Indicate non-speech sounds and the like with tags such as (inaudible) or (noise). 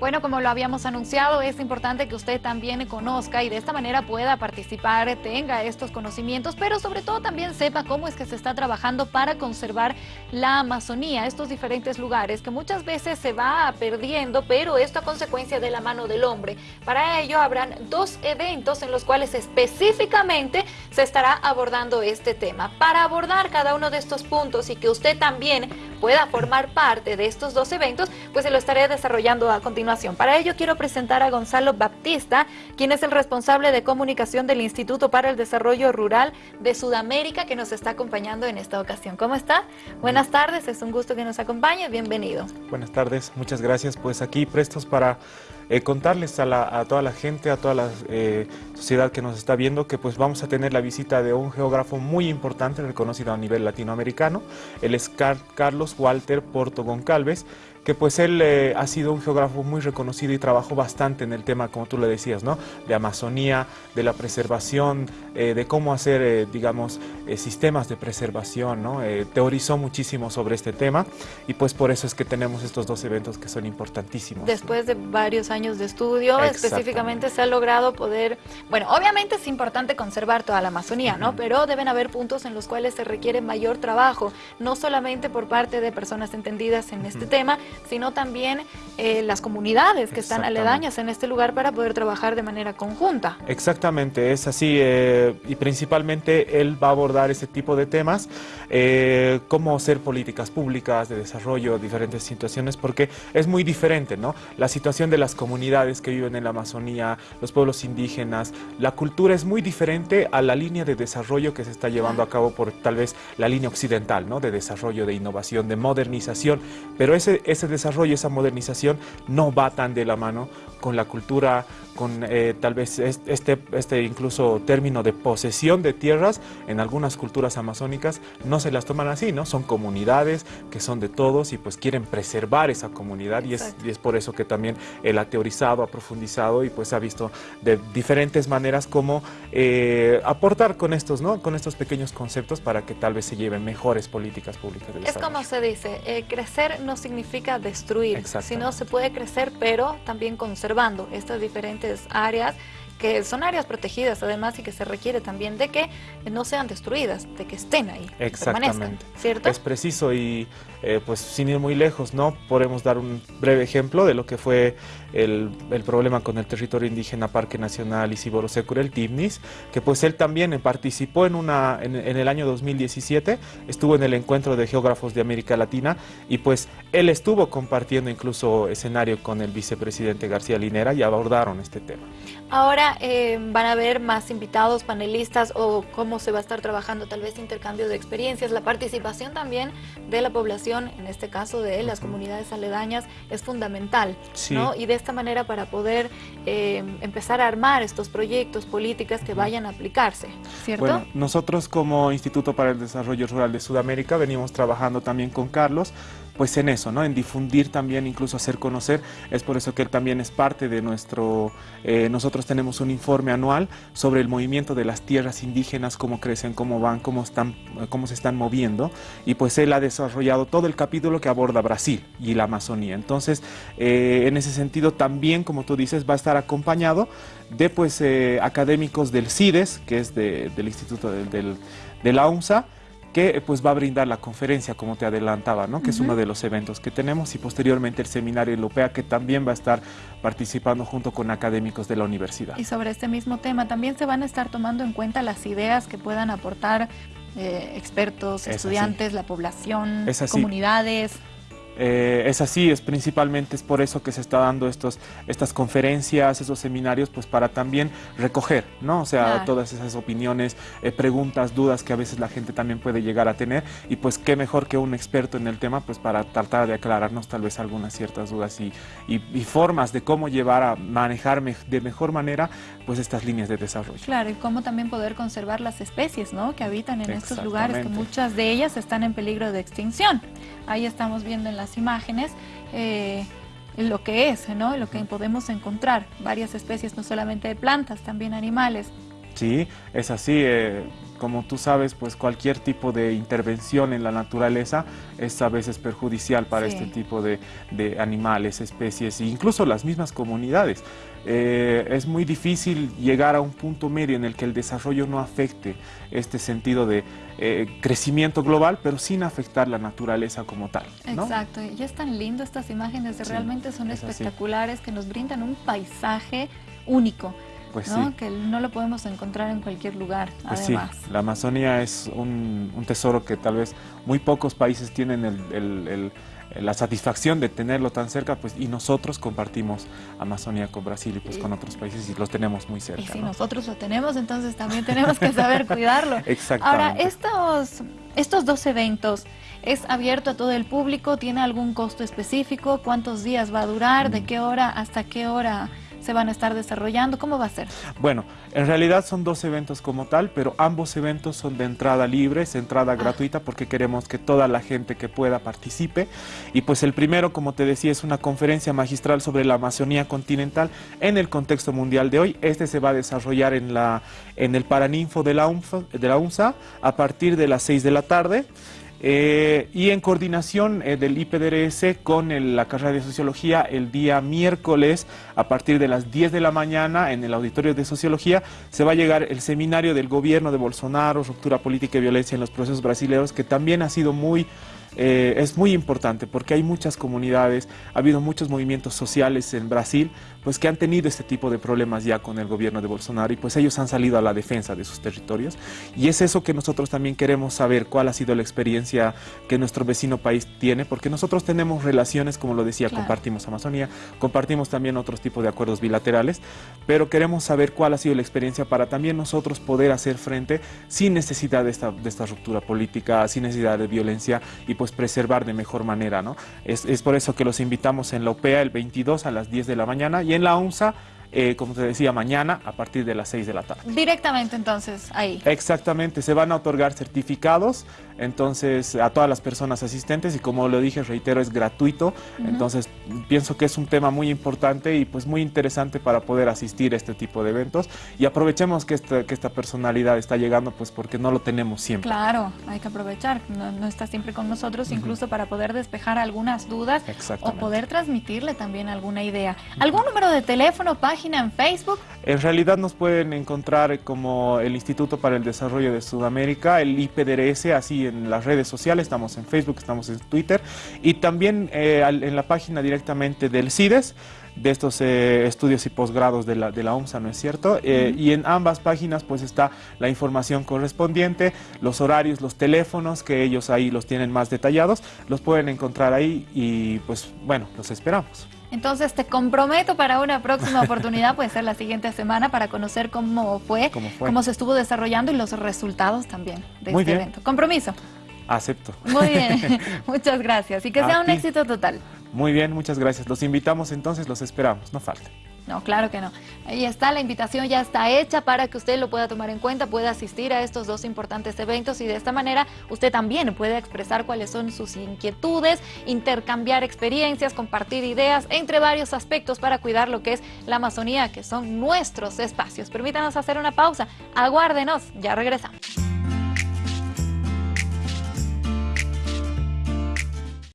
Bueno, como lo habíamos anunciado, es importante que usted también conozca y de esta manera pueda participar, tenga estos conocimientos, pero sobre todo también sepa cómo es que se está trabajando para conservar la Amazonía, estos diferentes lugares que muchas veces se va perdiendo, pero esto a consecuencia de la mano del hombre. Para ello habrán dos eventos en los cuales específicamente se estará abordando este tema. Para abordar cada uno de estos puntos y que usted también pueda formar parte de estos dos eventos, pues se lo estaré desarrollando a continuación para ello quiero presentar a Gonzalo Baptista, quien es el responsable de comunicación del Instituto para el Desarrollo Rural de Sudamérica, que nos está acompañando en esta ocasión. ¿Cómo está? Buenas tardes, es un gusto que nos acompañe, bienvenido. Buenas tardes, muchas gracias. Pues aquí prestos para eh, contarles a, toda la gente, a toda la eh, sociedad que nos está viendo, que pues vamos a tener la visita de un geógrafo muy importante, reconocido a nivel latinoamericano. Él es Carlos Walter Porto Goncalves, que pues él eh, ha sido un geógrafo muy reconocido y trabajó bastante en el tema, como tú le decías, ¿no? De Amazonía, de la preservación, eh, de cómo hacer, eh, digamos, sistemas de preservación, ¿no? teorizó muchísimo sobre este tema y pues por eso es que tenemos estos dos eventos que son importantísimos. Después de varios años de estudio, específicamente se ha logrado poder, bueno, obviamente es importante conservar toda la Amazonía, ¿no? Pero deben haber puntos en los cuales se requiere mayor trabajo, no solamente por parte de personas entendidas en este tema, sino también eh, las comunidades que están aledañas en este lugar para poder trabajar de manera conjunta. Exactamente, es así eh, y principalmente él va a abordar ese tipo de temas, eh, cómo hacer políticas públicas de desarrollo, diferentes situaciones, porque es muy diferente, ¿no? La situación de las comunidades que viven en la Amazonía, los pueblos indígenas, la cultura es muy diferente a la línea de desarrollo que se está llevando a cabo por tal vez la línea occidental, ¿no? De desarrollo, de innovación, de modernización, pero ese, ese desarrollo, esa modernización no va tan de la mano con la cultura, con eh, tal vez este, este incluso término de posesión de tierras en algunas culturas amazónicas no se las toman así, ¿no? Son comunidades que son de todos y pues quieren preservar esa comunidad y es, y es, por eso que también él ha teorizado, ha profundizado y pues ha visto de diferentes maneras cómo eh, aportar con estos, ¿no? Con estos pequeños conceptos para que tal vez se lleven mejores políticas públicas Es como se dice, eh, crecer no significa destruir, sino se puede crecer pero también conservando estas diferentes áreas que son áreas protegidas además y que se requiere también de que no sean destruidas, de que estén ahí, Exactamente. ¿cierto? Es preciso y eh, pues sin ir muy lejos, ¿no? Podemos dar un breve ejemplo de lo que fue el, el problema con el territorio indígena Parque Nacional Isiboro Secure, el TIMNIS, que pues él también participó en, una, en, en, el año 2017, estuvo en el encuentro de geógrafos de América Latina y pues él estuvo compartiendo incluso escenario con el vicepresidente García Linera y abordaron este tema. Ahora eh, van a haber más invitados, panelistas o cómo se va a estar trabajando tal vez intercambio de experiencias, la participación también de la población, en este caso de las comunidades aledañas, es fundamental, ¿no? Y de esta manera para poder eh, empezar a armar estos proyectos, políticas que vayan a aplicarse, ¿cierto? Bueno, nosotros como Instituto para el Desarrollo Rural de Sudamérica venimos trabajando también con Carlos pues en eso, ¿no? En difundir también, incluso hacer conocer. Es por eso que él también es parte de nuestro... Eh, nosotros tenemos un informe anual sobre el movimiento de las tierras indígenas, cómo crecen, cómo van, cómo, están, cómo se están moviendo. Y pues él ha desarrollado todo el capítulo que aborda Brasil y la Amazonía. Entonces, eh, en ese sentido también, como tú dices, va a estar acompañado de pues eh, académicos del CIDES, que es de, del Instituto del, del, de la UNSA, que pues va a brindar la conferencia, como te adelantaba, ¿no? que es uno de los eventos que tenemos, y posteriormente el seminario Lupea, que también va a estar participando junto con académicos de la universidad. Y sobre este mismo tema, también se van a estar tomando en cuenta las ideas que puedan aportar eh, expertos, estudiantes, la población, comunidades. Eh, es así, es principalmente es por eso que se está dando estos, estas conferencias, esos seminarios, pues para también recoger, ¿no? O sea, todas esas opiniones, eh, preguntas, dudas que a veces la gente también puede llegar a tener y pues qué mejor que un experto en el tema, pues para tratar de aclararnos tal vez algunas ciertas dudas y, y, formas de cómo llevar a manejar de mejor manera pues estas líneas de desarrollo. Claro, y cómo también poder conservar las especies, ¿no? Que habitan en estos lugares, que muchas de ellas están en peligro de extinción. Ahí estamos viendo en las imágenes eh, lo que es, ¿no? lo que podemos encontrar, varias especies, no solamente de plantas, también animales. Sí, es así. Eh, como tú sabes, pues cualquier tipo de intervención en la naturaleza es a veces perjudicial para este tipo de, animales, especies e incluso las mismas comunidades. Eh, es muy difícil llegar a un punto medio en el que el desarrollo no afecte este sentido de eh, crecimiento global, pero sin afectar la naturaleza como tal. Exacto, y es tan lindo estas imágenes, realmente son espectaculares, que nos brindan un paisaje único. Pues ¿no? que no lo podemos encontrar en cualquier lugar, pues además. Sí, la Amazonía es un, tesoro que tal vez muy pocos países tienen la satisfacción de tenerlo tan cerca, pues y nosotros compartimos Amazonía con Brasil y pues con otros países y los tenemos muy cerca. Y si nosotros lo tenemos, entonces también tenemos que saber (laughs) cuidarlo. Exactamente. Ahora, estos, estos dos eventos, ¿es abierto a todo el público? ¿Tiene algún costo específico? ¿Cuántos días va a durar? ¿De mm. qué hora hasta qué hora? Se van a estar desarrollando? ¿Cómo va a ser? Bueno, en realidad son dos eventos como tal, pero ambos eventos son de entrada libre, es entrada ah. gratuita porque queremos que toda la gente que pueda participe. Y pues el primero, como te decía, es una conferencia magistral sobre la Amazonía continental en el contexto mundial de hoy. Este se va a desarrollar en, la, en el Paraninfo de la, UNFA, de la UNSA a partir de las 6 de la tarde. Eh, y en coordinación eh, del IPDRS con la carrera de Sociología, el día miércoles a partir de las 10 de la mañana en el Auditorio de Sociología se va a llegar el seminario del gobierno de Bolsonaro, ruptura política y violencia en los procesos brasileños, que también ha sido muy eh, es muy importante porque hay muchas comunidades, ha habido muchos movimientos sociales en Brasil pues que han tenido este tipo de problemas ya con el gobierno de Bolsonaro y pues ellos han salido a la defensa de sus territorios. Y es eso que nosotros también queremos saber cuál ha sido la experiencia que nuestro vecino país tiene porque nosotros tenemos relaciones, como lo decía, compartimos Amazonía, compartimos también otros tipos de acuerdos bilaterales, pero queremos saber cuál ha sido la experiencia para también nosotros poder hacer frente sin necesidad de esta, de esta ruptura política, sin necesidad de violencia y pues preservar de mejor manera, ¿no? Es, es por eso que los invitamos en la OPEA el 22 a las 10 de la mañana y en la UNSA eh, como te decía, mañana a partir de las 6 de la tarde. Directamente entonces ahí. Exactamente, se van a otorgar certificados entonces a todas las personas asistentes y como lo dije, reitero, es gratuito, entonces pienso que es un tema muy importante y pues muy interesante para poder asistir a este tipo de eventos y aprovechemos que esta, que esta personalidad está llegando pues porque no lo tenemos siempre. Claro, hay que aprovechar, no, está siempre con nosotros, incluso para poder despejar algunas dudas o poder transmitirle también alguna idea. ¿Algún número de teléfono, página? en Facebook? En realidad nos pueden encontrar como el Instituto para el Desarrollo de Sudamérica, el IPDRS, así en las redes sociales, estamos en Facebook, estamos en Twitter y también eh, en la página directamente del CIDES de estos eh, estudios y posgrados de la, de la OMSA, ¿no es cierto? Eh, y en ambas páginas pues está la información correspondiente, los horarios, los teléfonos, que ellos ahí los tienen más detallados, los pueden encontrar ahí y pues bueno, los esperamos. Entonces te comprometo para una próxima (laughs) oportunidad, puede ser la siguiente semana, para conocer cómo fue, cómo, se estuvo desarrollando y los resultados también de este evento. Compromiso. Acepto. Muy bien, (laughs) (laughs) muchas gracias y que sea un éxito total. Muy bien, muchas gracias. Los invitamos entonces, los esperamos, no falta. No, claro que no. Ahí está, la invitación ya está hecha para que usted lo pueda tomar en cuenta, pueda asistir a estos dos importantes eventos y de esta manera usted también puede expresar cuáles son sus inquietudes, intercambiar experiencias, compartir ideas, entre varios aspectos para cuidar lo que es la Amazonía, que son nuestros espacios. Permítanos hacer una pausa, aguárdenos, ya regresamos.